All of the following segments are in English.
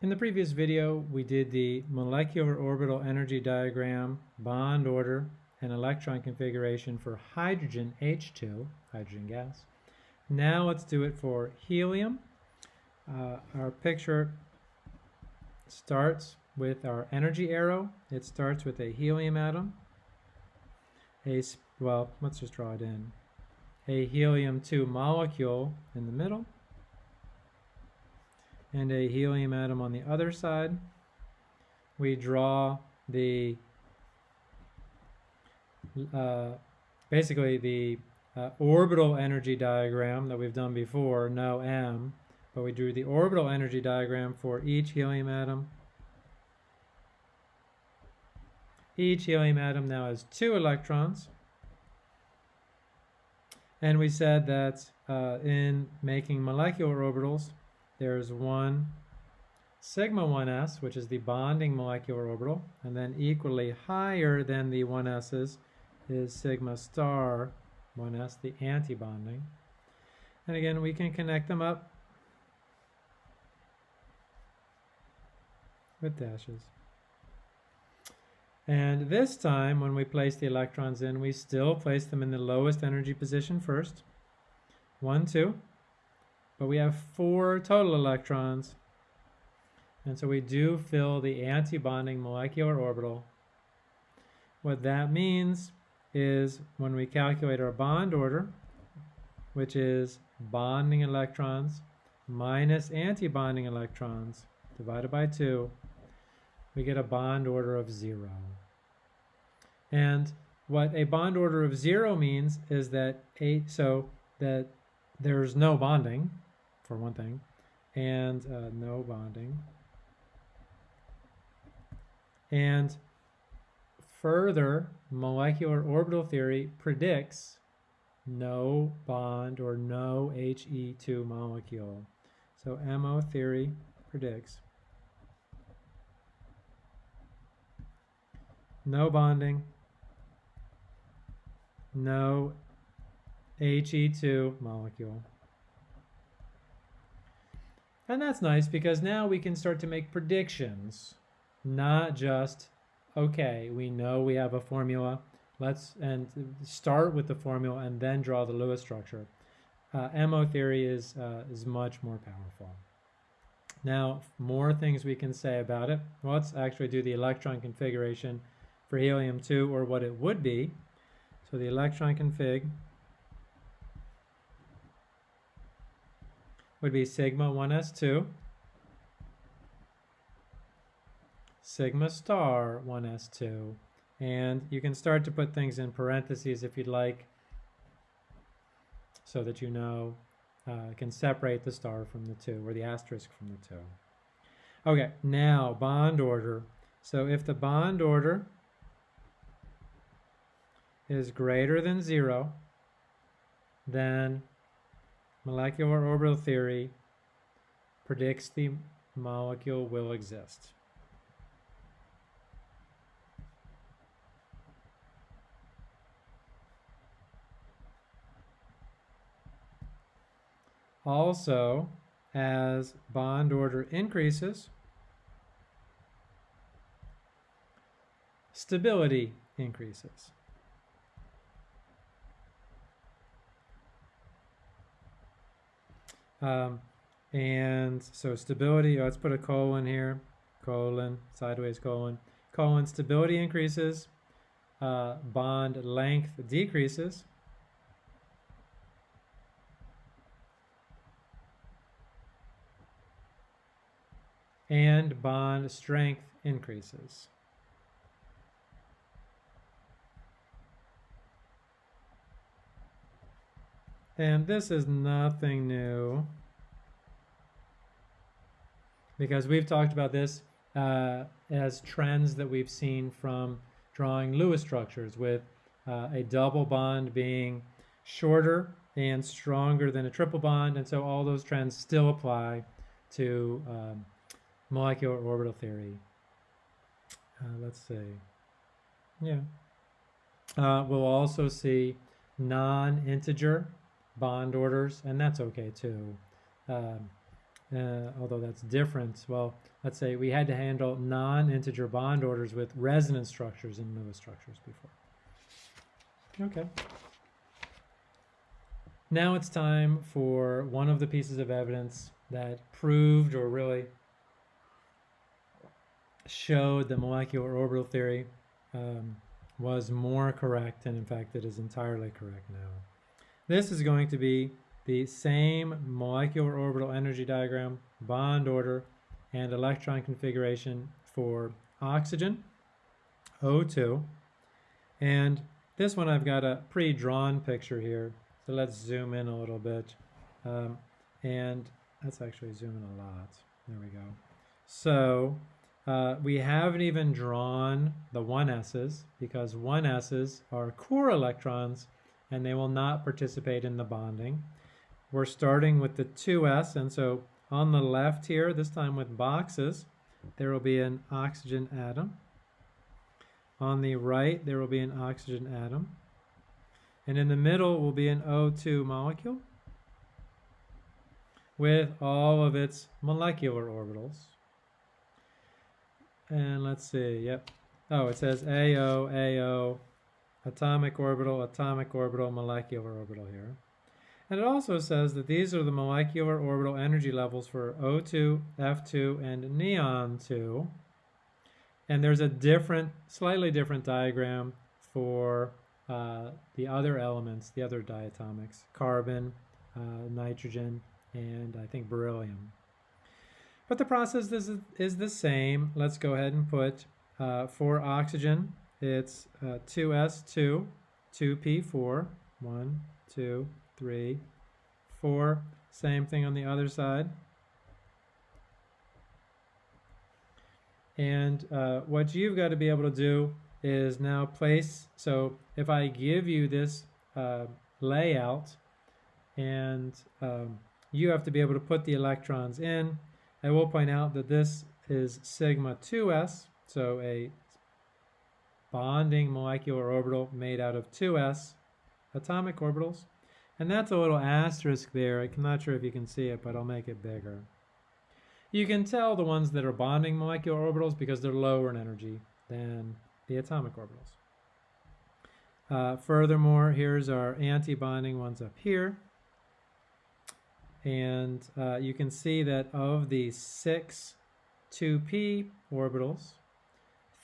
In the previous video, we did the molecular orbital energy diagram, bond order, and electron configuration for hydrogen H2, hydrogen gas. Now let's do it for helium. Uh, our picture starts with our energy arrow. It starts with a helium atom. A, well, let's just draw it in. A helium-2 molecule in the middle and a helium atom on the other side. We draw the, uh, basically the uh, orbital energy diagram that we've done before, no M, but we drew the orbital energy diagram for each helium atom. Each helium atom now has two electrons. And we said that uh, in making molecular orbitals, there's one sigma 1s, which is the bonding molecular orbital, and then equally higher than the 1s's is sigma star 1s, the antibonding. And again, we can connect them up with dashes. And this time, when we place the electrons in, we still place them in the lowest energy position first. One, two. But we have four total electrons. And so we do fill the antibonding molecular orbital. What that means is when we calculate our bond order, which is bonding electrons minus antibonding electrons divided by 2, we get a bond order of 0. And what a bond order of 0 means is that eight, so that there's no bonding, for one thing, and uh, no bonding. And further, molecular orbital theory predicts no bond or no He2 molecule. So MO theory predicts no bonding, no He2 molecule. And that's nice because now we can start to make predictions, not just, okay, we know we have a formula, let's and start with the formula and then draw the Lewis structure. Uh, MO theory is, uh, is much more powerful. Now, more things we can say about it. Let's actually do the electron configuration for helium-2 or what it would be. So the electron config would be sigma 1s2, sigma star 1s2, and you can start to put things in parentheses if you'd like, so that you know, uh, can separate the star from the 2, or the asterisk from the 2. Okay, now bond order. So if the bond order is greater than 0, then molecular orbital theory predicts the molecule will exist. Also, as bond order increases, stability increases. Um, and so stability, let's put a colon here, colon, sideways colon. Colon, stability increases, uh, bond length decreases. And bond strength increases. And this is nothing new because we've talked about this uh, as trends that we've seen from drawing Lewis structures with uh, a double bond being shorter and stronger than a triple bond. And so all those trends still apply to um, molecular orbital theory. Uh, let's see. Yeah. Uh, we'll also see non-integer bond orders, and that's okay too. Um, uh, although that's different. Well, let's say we had to handle non-integer bond orders with resonance structures in Lewis structures before. Okay. Now it's time for one of the pieces of evidence that proved or really showed that molecular orbital theory um, was more correct, and in fact, it is entirely correct now. This is going to be the same molecular orbital energy diagram, bond order, and electron configuration for oxygen, O2. And this one I've got a pre-drawn picture here. So let's zoom in a little bit. Um, and let's actually zoom in a lot. There we go. So uh, we haven't even drawn the 1s's because 1s's are core electrons and they will not participate in the bonding. We're starting with the 2s and so on the left here, this time with boxes, there will be an oxygen atom. On the right, there will be an oxygen atom. And in the middle will be an O2 molecule with all of its molecular orbitals. And let's see, yep. Oh, it says AO, AO, atomic orbital, atomic orbital, molecular orbital here. And it also says that these are the molecular orbital energy levels for O2, F2, and neon 2. And there's a different, slightly different diagram for uh, the other elements, the other diatomics, carbon, uh, nitrogen, and I think beryllium. But the process is, is the same. Let's go ahead and put, uh, for oxygen, it's 2s2, 2p4, 1, 2, three, four. Same thing on the other side. And uh, what you've got to be able to do is now place, so if I give you this uh, layout and um, you have to be able to put the electrons in, I will point out that this is sigma 2s, so a bonding molecular orbital made out of 2s atomic orbitals. And that's a little asterisk there. I'm not sure if you can see it, but I'll make it bigger. You can tell the ones that are bonding molecular orbitals because they're lower in energy than the atomic orbitals. Uh, furthermore, here's our anti-bonding ones up here. And uh, you can see that of the six 2p orbitals,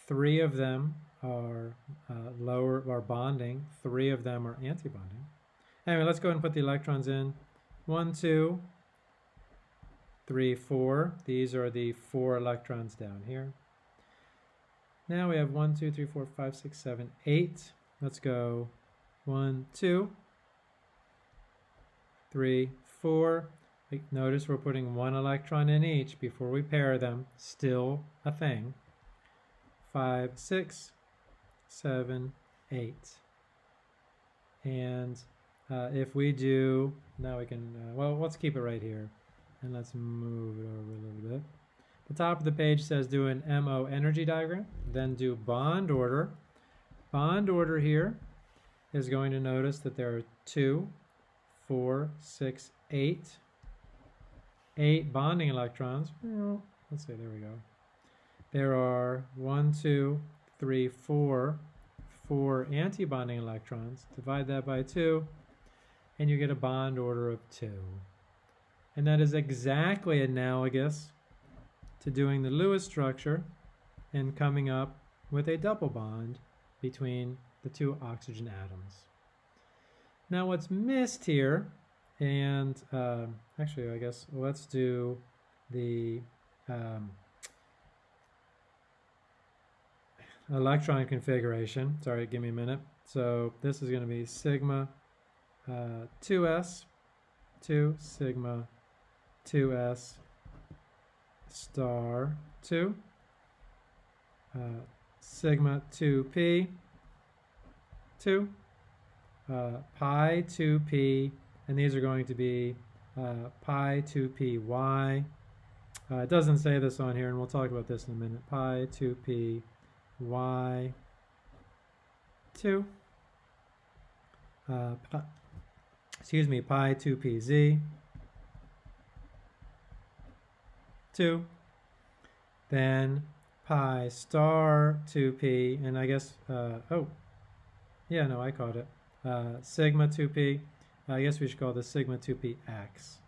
three of them are uh, lower are bonding, three of them are anti-bonding. Anyway, let's go ahead and put the electrons in. One, two, three, four. These are the four electrons down here. Now we have one, two, three, four, five, six, seven, eight. Let's go one, two, three, four. Notice we're putting one electron in each before we pair them. Still a thing. Five, six, seven, eight. And uh, if we do, now we can, uh, well, let's keep it right here. And let's move it over a little bit. The top of the page says do an MO energy diagram, then do bond order. Bond order here is going to notice that there are two, four, six, eight, eight bonding electrons. Let's see, there we go. There are one, two, three, four, four anti-bonding electrons. Divide that by two, and you get a bond order of 2. And that is exactly analogous to doing the Lewis structure and coming up with a double bond between the two oxygen atoms. Now what's missed here, and uh, actually I guess let's do the um, electron configuration. Sorry, give me a minute. So this is going to be sigma uh, 2s, 2 sigma 2s star 2, uh, sigma 2p 2, uh, pi 2p, and these are going to be uh, pi 2py. Uh, it doesn't say this on here, and we'll talk about this in a minute. Pi 2p y 2 uh, excuse me, pi 2pz, 2. Then pi star 2p, and I guess, uh, oh, yeah, no, I caught it. Uh, sigma 2p, I guess we should call this sigma 2px.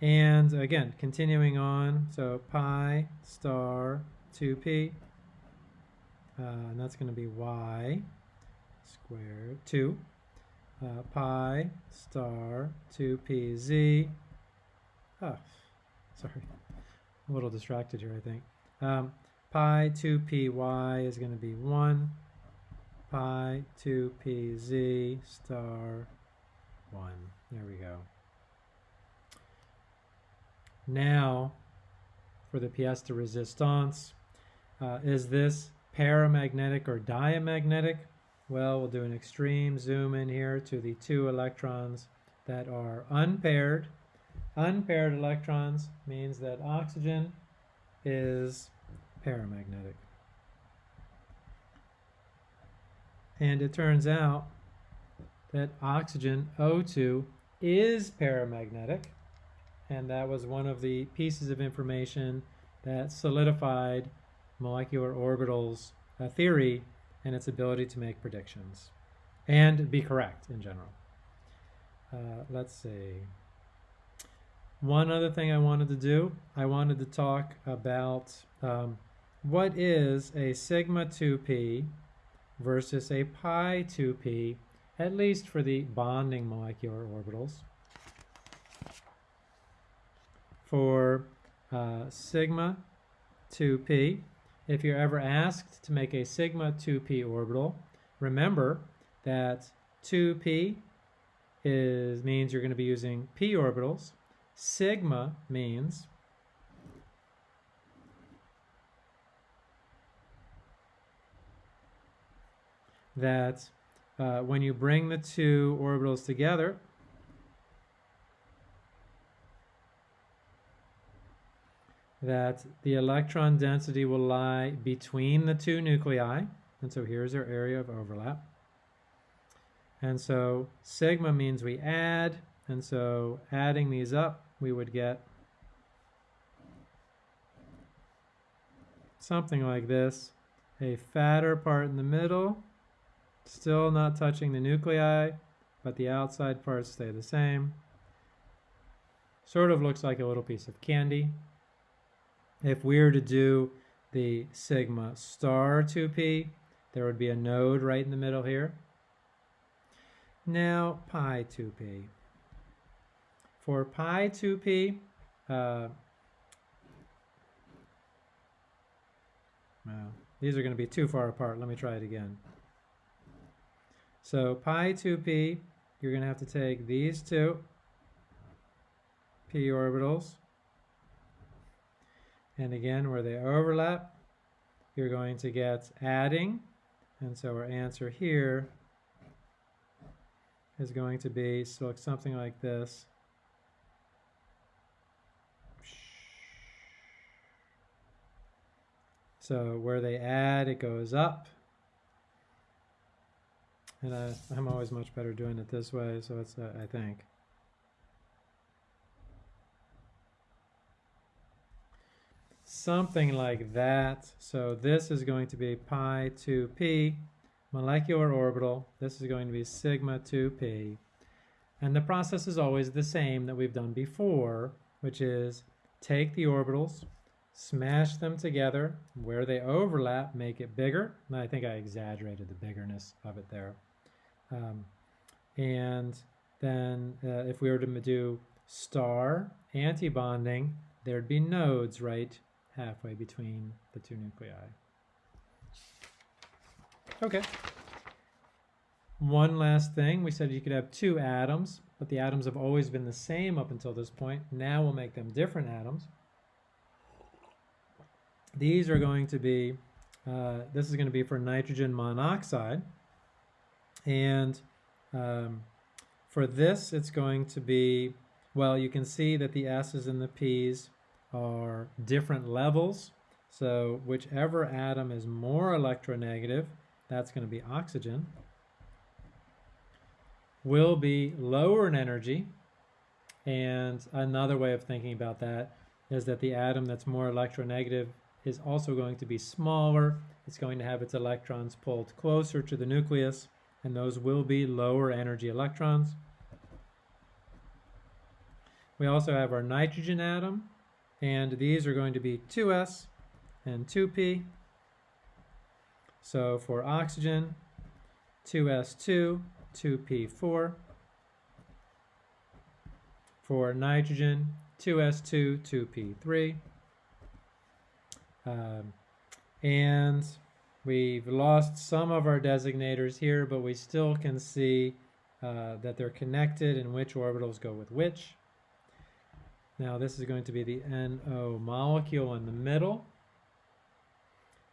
And again, continuing on, so pi star 2p, uh, and that's going to be y squared 2 uh, pi star 2pz. Oh, sorry, a little distracted here, I think. Um, pi 2py is going to be 1, pi 2pz star 1. There we go. Now, for the pièce de resistance, uh, is this paramagnetic or diamagnetic? Well, we'll do an extreme zoom in here to the two electrons that are unpaired. Unpaired electrons means that oxygen is paramagnetic. And it turns out that oxygen, O2, is paramagnetic. And that was one of the pieces of information that solidified molecular orbitals uh, theory and its ability to make predictions and be correct in general. Uh, let's see. One other thing I wanted to do, I wanted to talk about um, what is a sigma 2p versus a pi 2p, at least for the bonding molecular orbitals. For uh, sigma 2p, if you're ever asked to make a sigma 2p orbital, remember that 2p is means you're going to be using p orbitals. Sigma means that uh, when you bring the two orbitals together, that the electron density will lie between the two nuclei. And so here's our area of overlap. And so sigma means we add, and so adding these up, we would get something like this. A fatter part in the middle, still not touching the nuclei, but the outside parts stay the same. Sort of looks like a little piece of candy. If we were to do the sigma star 2p, there would be a node right in the middle here. Now pi 2p. For pi 2p, uh, well, these are going to be too far apart. Let me try it again. So pi 2p, you're going to have to take these two p orbitals and again, where they overlap, you're going to get adding. And so our answer here is going to be so something like this. So where they add, it goes up. And I, am always much better doing it this way, so it's, uh, I think. Something like that. So this is going to be pi 2p molecular orbital. This is going to be sigma 2p. And the process is always the same that we've done before, which is take the orbitals, smash them together. Where they overlap, make it bigger. And I think I exaggerated the biggerness of it there. Um, and then uh, if we were to do star antibonding, there'd be nodes right halfway between the two nuclei. Okay. One last thing, we said you could have two atoms, but the atoms have always been the same up until this point. Now we'll make them different atoms. These are going to be, uh, this is going to be for nitrogen monoxide. And um, for this, it's going to be, well, you can see that the S's and the P's are different levels. So whichever atom is more electronegative, that's going to be oxygen, will be lower in energy. And another way of thinking about that is that the atom that's more electronegative is also going to be smaller. It's going to have its electrons pulled closer to the nucleus, and those will be lower energy electrons. We also have our nitrogen atom, and these are going to be 2s and 2p. So for oxygen, 2s2, 2p4. For nitrogen, 2s2, 2p3. Um, and we've lost some of our designators here, but we still can see uh, that they're connected and which orbitals go with which. Now this is going to be the NO molecule in the middle.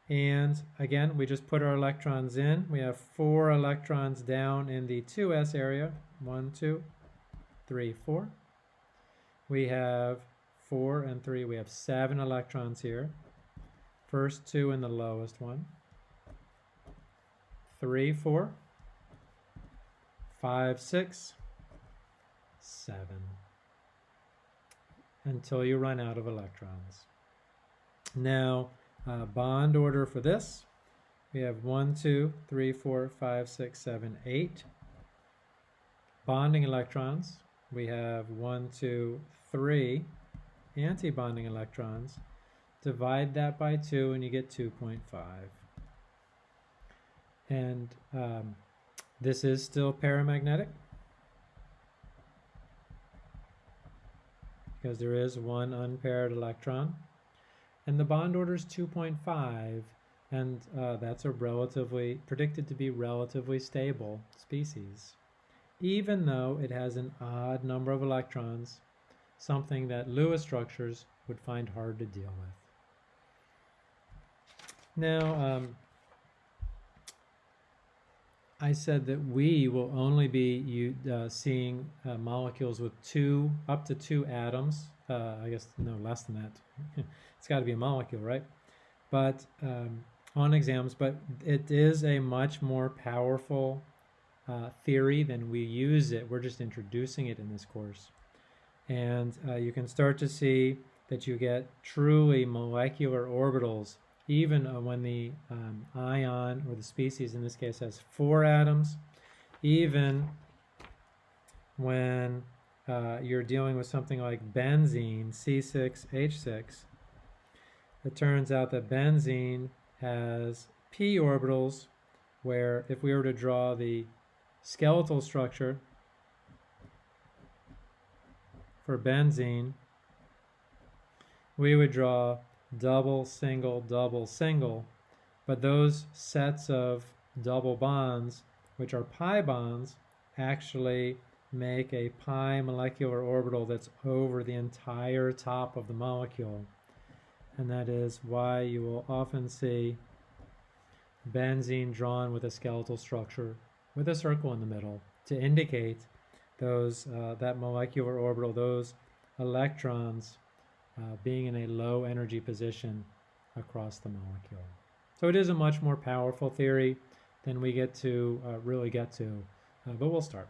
And again, we just put our electrons in. We have four electrons down in the 2s area. One, two, three, four. We have four and three. We have seven electrons here. First two in the lowest one. Three, four, five, six, seven. Until you run out of electrons. Now, uh, bond order for this. We have one, two, three, four, five, six, seven, eight. Bonding electrons. We have one, two, three antibonding electrons. Divide that by 2 and you get 2.5. And um, this is still paramagnetic because there is one unpaired electron. And the bond order is 2.5 and uh, that's a relatively, predicted to be relatively stable species. Even though it has an odd number of electrons, something that Lewis structures would find hard to deal with. Now, um, I said that we will only be uh, seeing uh, molecules with two, up to two atoms. Uh, I guess, no, less than that. it's got to be a molecule, right? But um, on exams, but it is a much more powerful uh, theory than we use it. We're just introducing it in this course. And uh, you can start to see that you get truly molecular orbitals even uh, when the um, ion or the species in this case has four atoms, even when uh, you're dealing with something like benzene, C6H6, it turns out that benzene has p orbitals where if we were to draw the skeletal structure for benzene, we would draw double, single, double, single. But those sets of double bonds, which are pi bonds, actually make a pi molecular orbital that's over the entire top of the molecule. And that is why you will often see benzene drawn with a skeletal structure with a circle in the middle to indicate those uh, that molecular orbital, those electrons uh, being in a low energy position across the molecule. So it is a much more powerful theory than we get to uh, really get to, uh, but we'll start.